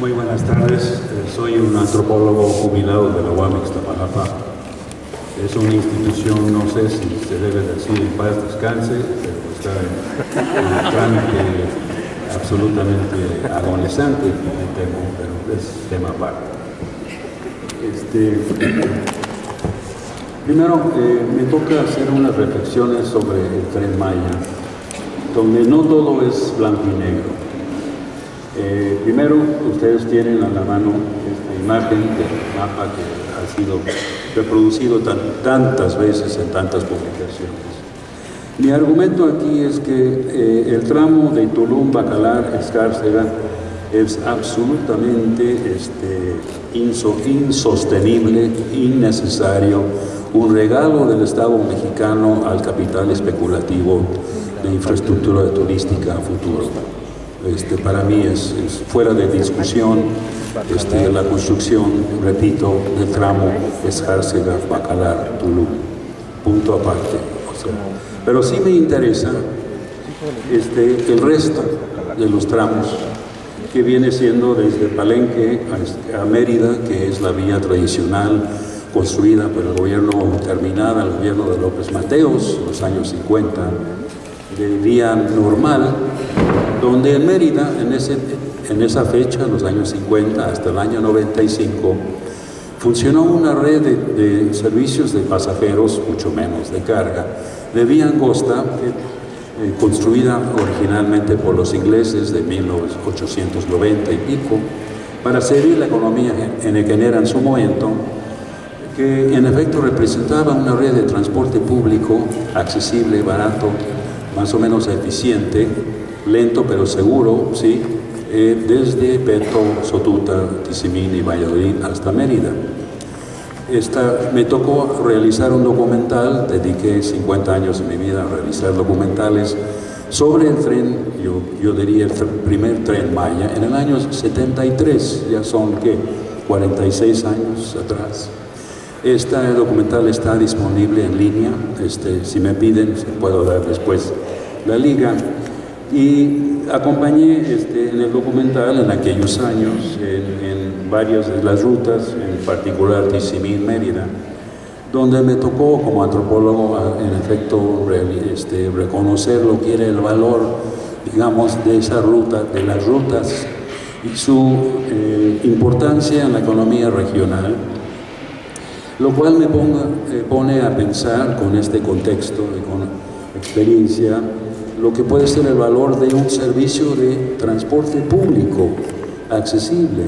Muy buenas tardes, Eh, soy un antropólogo jubilado de la UAM Ixtapalapa. Es una institución, no sé si se debe decir en paz descanse, pero está en un trámite absolutamente agonizante, temo, pero es tema aparte. Este, primero, eh, me toca hacer unas reflexiones sobre el Tren Maya, donde no todo es blanco y negro. Eh, primero, ustedes tienen a la mano esta imagen del mapa que ha sido reproducido tan- tantas veces en tantas publicaciones. Mi argumento aquí es que eh, el tramo de Tulum, Bacalar, Escárcega es absolutamente este, inso- insostenible, innecesario, un regalo del Estado mexicano al capital especulativo de infraestructura turística a futuro. Este, para mí es, fuera de discusión este, la construcción, repito, del tramo Escárcega, Bacalar, Tulum. Punto aparte. pero sí me interesa este, el resto de los tramos que viene siendo desde Palenque a, a Mérida, que es la vía tradicional construida por el gobierno, terminada el gobierno de López Mateos, los años 50, de vía normal, donde en Mérida, en, ese, en esa fecha, en los años 50 hasta el año 95, funcionó una red de, servicios de pasajeros, mucho menos de carga, de vía angosta, eh, eh, construida originalmente por los ingleses de 1890 y pico, para servir la economía henequenera en su momento, que en efecto representaba una red de transporte público accesible, barato, más o menos eficiente, lento pero seguro, ¿sí? Eh, desde Peto, Sotuta, Tizimín y Valladolid hasta Mérida. Esta, me tocó realizar un documental, dediqué 50 años de mi vida a realizar documentales sobre el tren, yo, diría el primer tren Maya, en el año 73, ya son, ¿qué?, 46 años atrás. Este documental está disponible en línea, este, si me piden, puedo dar después la liga. Y acompañé este, en el documental en aquellos años en, en varias de las rutas, en particular Tizimín, Mérida, donde me tocó como antropólogo en efecto este, reconocer lo que era el valor, digamos, de esa ruta, de las rutas y su eh, importancia en la economía regional, lo cual me eh, pone a pensar con este contexto y con experiencia lo que puede ser el valor de un servicio de transporte público accesible,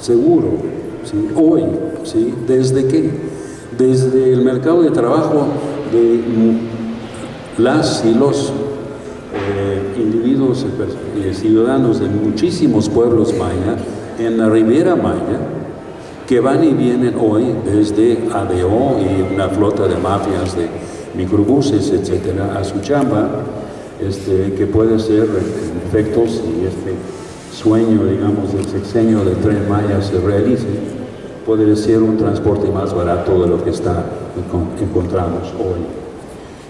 seguro, hoy. ¿desde qué? Desde el mercado de trabajo de mm, las y los eh, individuos, eh, ciudadanos de muchísimos pueblos maya en la Riviera Maya, que van y vienen hoy desde ADO y una flota de mafias de microbuses, etcétera, a su chamba, este, que puede ser, en efecto, si este sueño, digamos, del sexenio del Tren Maya se realice, puede ser un transporte más barato de lo que está, encontramos hoy.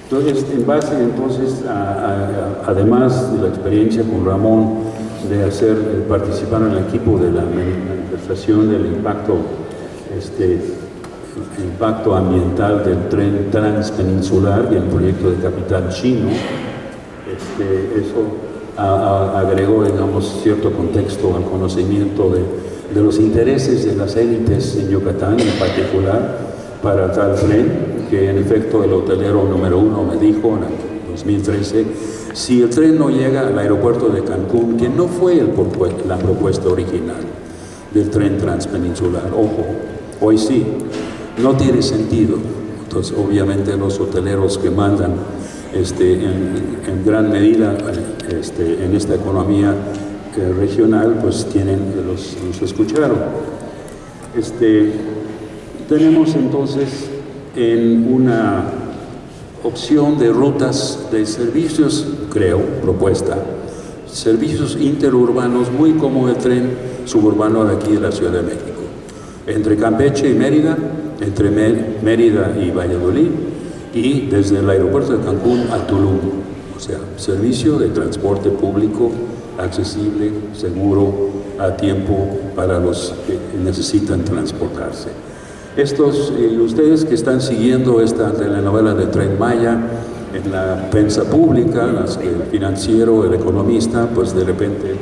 Entonces, en base entonces, a- además de la experiencia con Ramón de hacer, participar en el equipo de la manifestación del impacto, este, impacto ambiental del tren transpeninsular y el proyecto de capital chino, este, eso agregó, digamos, cierto contexto al conocimiento de, de los intereses de las élites en Yucatán en particular para tal tren, que en efecto el hotelero número uno me dijo en el 2013, si el tren no llega al aeropuerto de Cancún, que no fue la propuesta original del tren transpeninsular, ojo, hoy sí, no tiene sentido. Entonces, obviamente los hoteleros que mandan este, en, en gran medida este, en esta economía eh, regional, pues tienen, los, los escucharon. Este, tenemos entonces en una opción de rutas de servicios, creo, propuesta, servicios interurbanos muy como el tren suburbano de aquí de la Ciudad de México, entre Campeche y Mérida, entre Mé- Mérida y Valladolid, y desde el aeropuerto de Cancún a Tulum. o sea, servicio de transporte público accesible, seguro, a tiempo para los que necesitan transportarse. Estos, eh, ustedes que están siguiendo esta telenovela de Tren Maya en la prensa pública, las que el financiero, el economista, pues de repente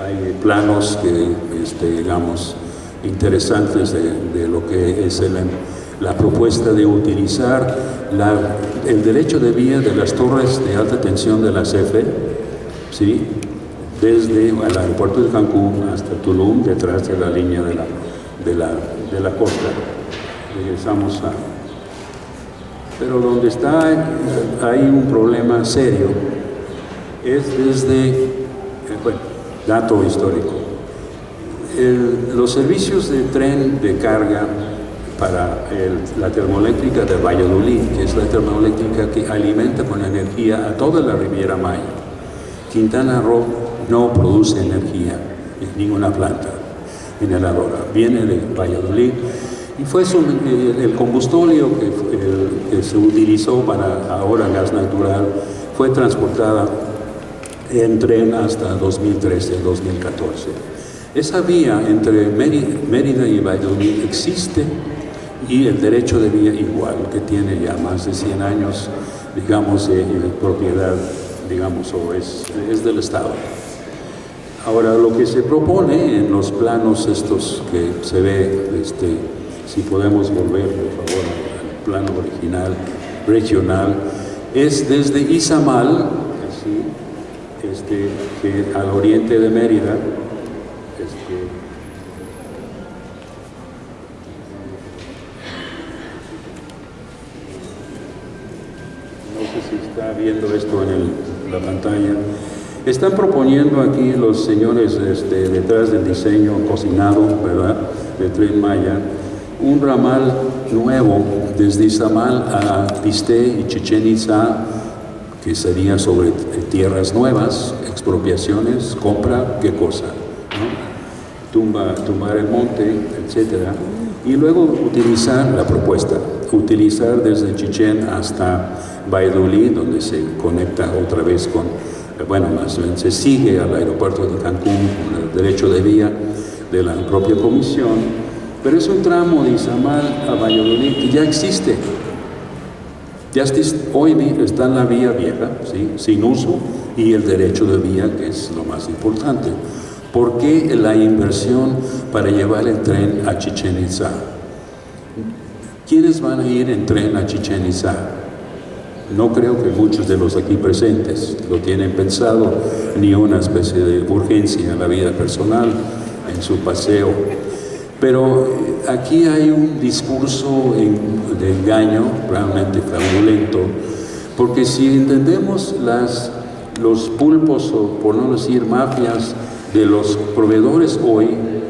hay planos que, este, digamos, interesantes de, lo que es la propuesta de utilizar el derecho de vía de las torres de alta tensión de la CFE, desde el aeropuerto de Cancún hasta Tulum, detrás de la línea de la costa. Regresamos a... Pero donde está, hay un problema serio, es desde, eh, bueno, dato histórico. los servicios de tren de carga para la termoeléctrica de Valladolid, que es la termoeléctrica que alimenta con energía a toda la Riviera Maya. Quintana Roo no produce energía en ninguna planta generadora, viene de Valladolid y fue el combustorio que, que, se utilizó para ahora gas natural fue transportada en tren hasta 2013-2014. Esa vía entre Mérida y Valladolid existe y el derecho de vía igual, que tiene ya más de 100 años, digamos, de, propiedad, digamos, o es, es del Estado. Ahora, lo que se propone en los planos estos que se ve, este, si podemos volver, por favor, al plano original, regional, es desde Izamal, este, al oriente de Mérida, viendo esto en la pantalla, están proponiendo aquí los señores este, detrás del diseño cocinado, ¿verdad?, de Tren Maya, un ramal nuevo desde Izamal a Piste y Chichen Itza, que sería sobre tierras nuevas, expropiaciones, compra, ¿qué cosa? Tumba, tumbar el monte, etc. Y luego utilizar la propuesta, utilizar desde Chichen hasta Valladolid, donde se conecta otra vez con bueno, más bien se sigue al aeropuerto de Cancún con el derecho de vía de la propia comisión, pero es un tramo de Izamal a Valladolid que ya existe. Ya hoy está en la vía vieja, sin uso, y el derecho de vía, que es lo más importante. ¿Por qué la inversión para llevar el tren a Chichen Itza? ¿Quiénes van a ir en tren a Chichen Itza? No creo que muchos de los aquí presentes lo tienen pensado, ni una especie de urgencia en la vida personal, en su paseo. Pero eh, aquí hay un discurso de engaño realmente fraudulento, porque si entendemos los pulpos, o por no decir mafias, de los proveedores hoy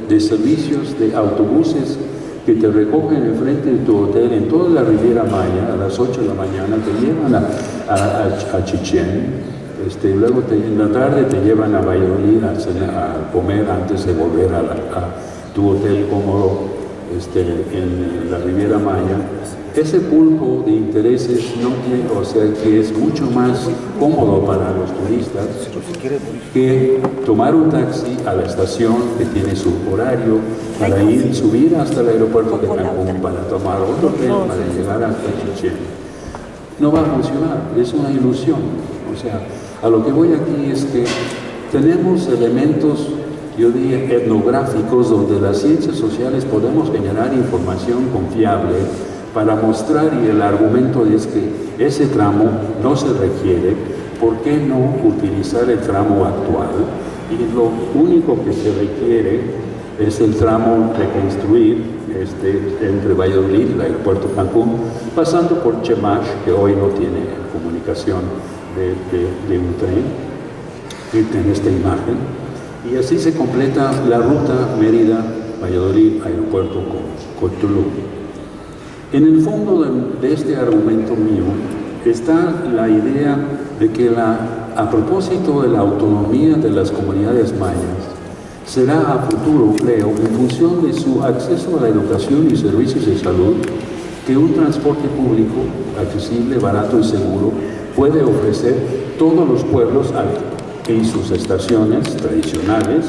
de servicios de autobuses que te recogen enfrente de tu hotel en toda la Riviera Maya a las 8 de la mañana, te llevan a, a, Chichén, este, luego en la tarde te llevan a Valladolid a, comer antes de volver a, tu hotel cómodo este, en la Riviera Maya ese pulpo de intereses no tiene, o sea, que es mucho más cómodo para los turistas que tomar un taxi a la estación que tiene su horario para ir, subir hasta el aeropuerto de Cancún para tomar otro tren para llegar hasta Chichen. No va a funcionar, es una ilusión. O sea, a lo que voy aquí es que tenemos elementos yo diría, etnográficos donde las ciencias sociales podemos generar información confiable para mostrar, y el argumento es que ese tramo no se requiere, ¿por qué no utilizar el tramo actual? Y lo único que se requiere es el tramo reconstruir este, entre Valladolid y el aeropuerto Cancún, pasando por Chemash, que hoy no tiene comunicación de, un tren, en esta imagen, y así se completa la ruta Mérida-Valladolid, aeropuerto con, con Tulum. En el fondo de, este argumento mío está la idea de que a propósito de la autonomía de las comunidades mayas, será a futuro, creo, en función de su acceso a la educación y servicios de salud, que un transporte público accesible, barato y seguro puede ofrecer todos los pueblos y sus estaciones tradicionales,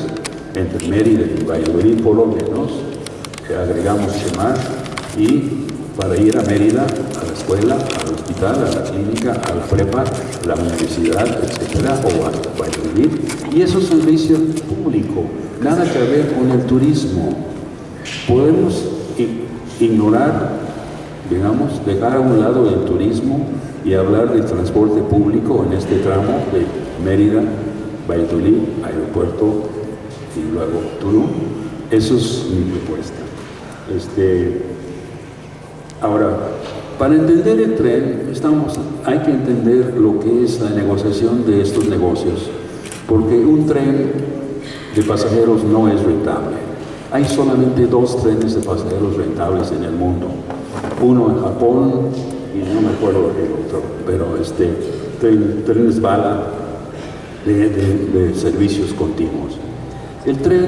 entre Mérida y Valladolid por lo menos, agregamos más, y para ir a Mérida, a la escuela, al hospital, a la clínica, a la prepa, a la universidad, etcétera, o a Valladolid. Y eso es servicio público, nada que ver con el turismo. Podemos ignorar, digamos, dejar a un lado el turismo y hablar del transporte público en este tramo de Mérida, Valladolid, aeropuerto y luego Tulum. Eso es mi propuesta. Este, ahora, para entender el tren, estamos, hay que entender lo que es la negociación de estos negocios, porque un tren de pasajeros no es rentable. Hay solamente dos trenes de pasajeros rentables en el mundo. Uno en Japón y no me acuerdo el otro, pero este, trenes bala de, de servicios continuos. El tren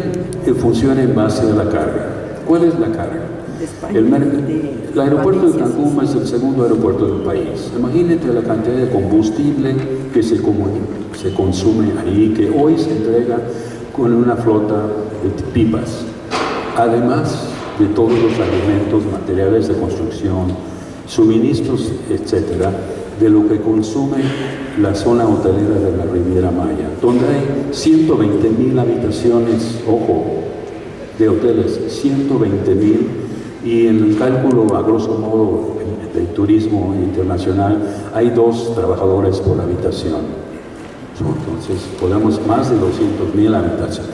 funciona en base a la carga. ¿Cuál es la carga? el, aeropuerto de Cancún es el segundo aeropuerto del país. Imagínate la cantidad de combustible que se, se consume ahí, que hoy se entrega con una flota de pipas. Además de todos los alimentos, materiales de construcción, suministros, etcétera, de lo que consume la zona hotelera de la Riviera Maya, donde hay 120 mil habitaciones, ojo, de hoteles, 120 mil, y en el cálculo, a grosso modo, del turismo internacional, hay dos trabajadores por habitación. Entonces, podemos más de 200 mil habitaciones,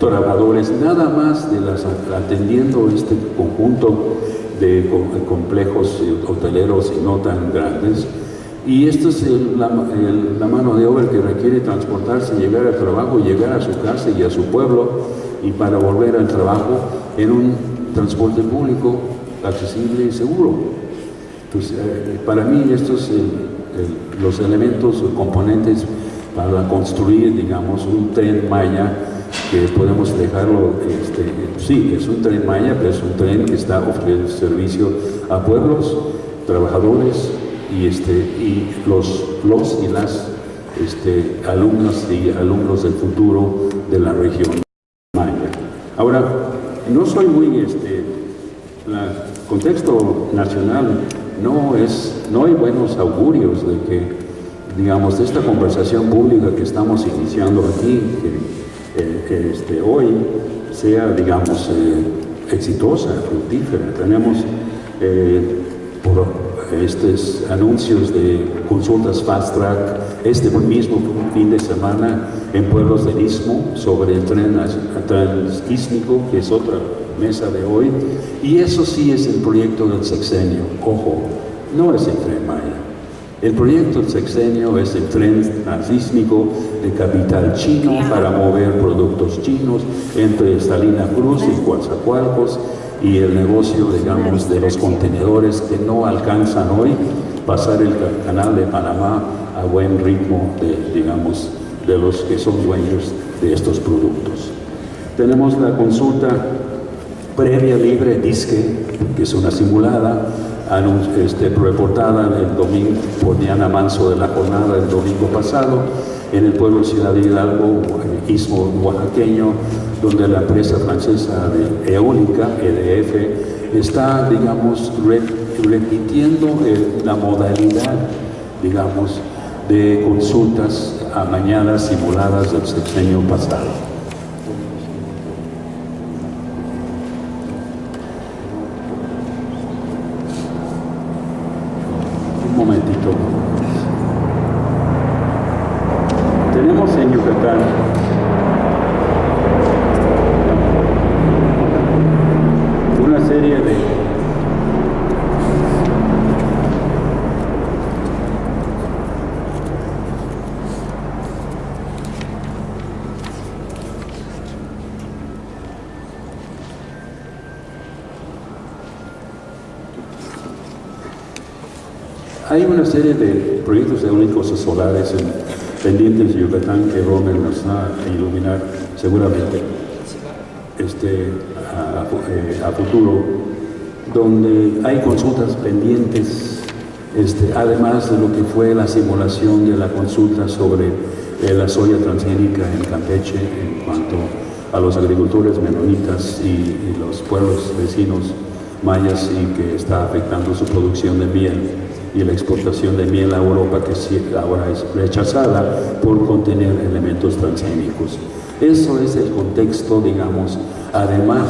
trabajadores, nada más de las atendiendo este conjunto de complejos hoteleros y no tan grandes, y esto es la, mano de obra que requiere transportarse, llegar al trabajo, llegar a su casa y a su pueblo, y para volver al trabajo en un transporte público accesible y seguro. Entonces, eh, para mí estos son los elementos o componentes para construir, digamos, un tren Maya que podemos dejarlo, este, sí, es un tren Maya, pero es un tren que está ofreciendo servicio a pueblos, trabajadores, y, este, y los, los y las este, alumnas y alumnos del futuro de la región maya. Ahora, no soy muy, este, el contexto nacional no es, no hay buenos augurios de que, digamos, esta conversación pública que estamos iniciando aquí, que, eh, este, hoy sea, digamos, eh, exitosa, fructífera. Tenemos eh, estos anuncios de consultas fast track este mismo fin de semana en pueblos del Istmo sobre el tren transísmico, que es otra mesa de hoy, y eso sí es el proyecto del sexenio, ojo, no es el tren Maya. El proyecto del sexenio es el tren transísmico de capital chino para mover productos chinos entre Salina Cruz y Coatzacoalcos y el negocio, digamos, de los contenedores que no alcanzan hoy pasar el canal de Panamá a buen ritmo, de, digamos, de los que son dueños de estos productos. Tenemos la consulta previa libre DISQUE, que es una simulada, este, reportada el domingo por Diana Manso de la jornada del domingo pasado en el pueblo Ciudad de Hidalgo, el istmo oaxaqueño, donde la empresa francesa de eólica, EDF, está, digamos, repitiendo la modalidad, digamos, de consultas amañadas, simuladas del sexenio pasado. Hay una serie de proyectos eólicos solares pendientes de Yucatán que Romer nos va a iluminar seguramente este, a, eh, futuro, donde hay consultas pendientes este, además de lo que fue la simulación de la consulta sobre eh, la soya transgénica en Campeche en cuanto a los agricultores menonitas y, y los pueblos vecinos mayas y que está afectando su producción de miel y la exportación de miel a Europa que ahora es rechazada por contener elementos transgénicos. Eso es el contexto, digamos. Además,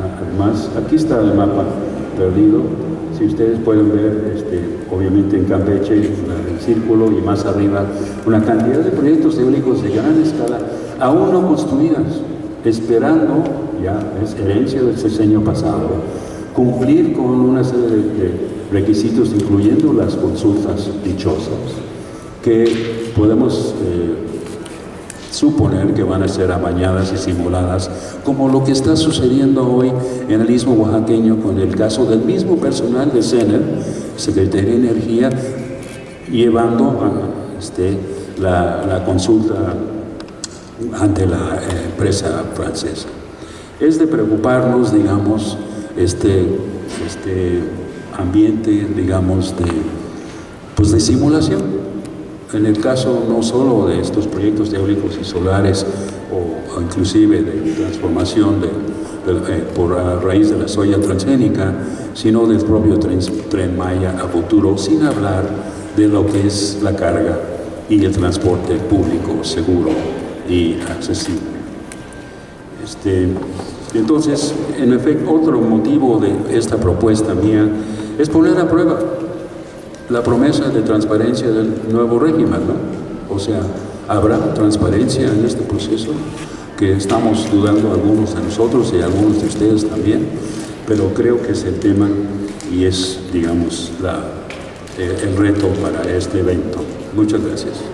además, aquí está el mapa perdido. Si ustedes pueden ver, este, obviamente en Campeche, el círculo y más arriba, una cantidad de proyectos eólicos de gran escala, aún no construidas, esperando, ya es herencia del sexenio pasado, cumplir con una serie de requisitos, incluyendo las consultas dichosas, que podemos eh, suponer que van a ser amañadas y simuladas, como lo que está sucediendo hoy en el Istmo Oaxaqueño con el caso del mismo personal de CENER, Secretaría de Energía, llevando este, la, la, consulta ante la eh, empresa francesa. Es de preocuparnos, digamos, este, este ambiente, digamos, de, pues de simulación. En el caso no solo de estos proyectos eólicos y solares o, inclusive de transformación de, eh, por raíz de la soya transgénica, sino del propio tren, tren Maya a futuro, sin hablar de lo que es la carga y el transporte público seguro y accesible. Este, entonces, en efecto, otro motivo de esta propuesta mía es poner a prueba la promesa de transparencia del nuevo régimen, ¿no? O sea, ¿habrá transparencia en este proceso? Que estamos dudando algunos de nosotros y algunos de ustedes también, pero creo que es el tema y es, digamos, el reto para este evento. Muchas gracias.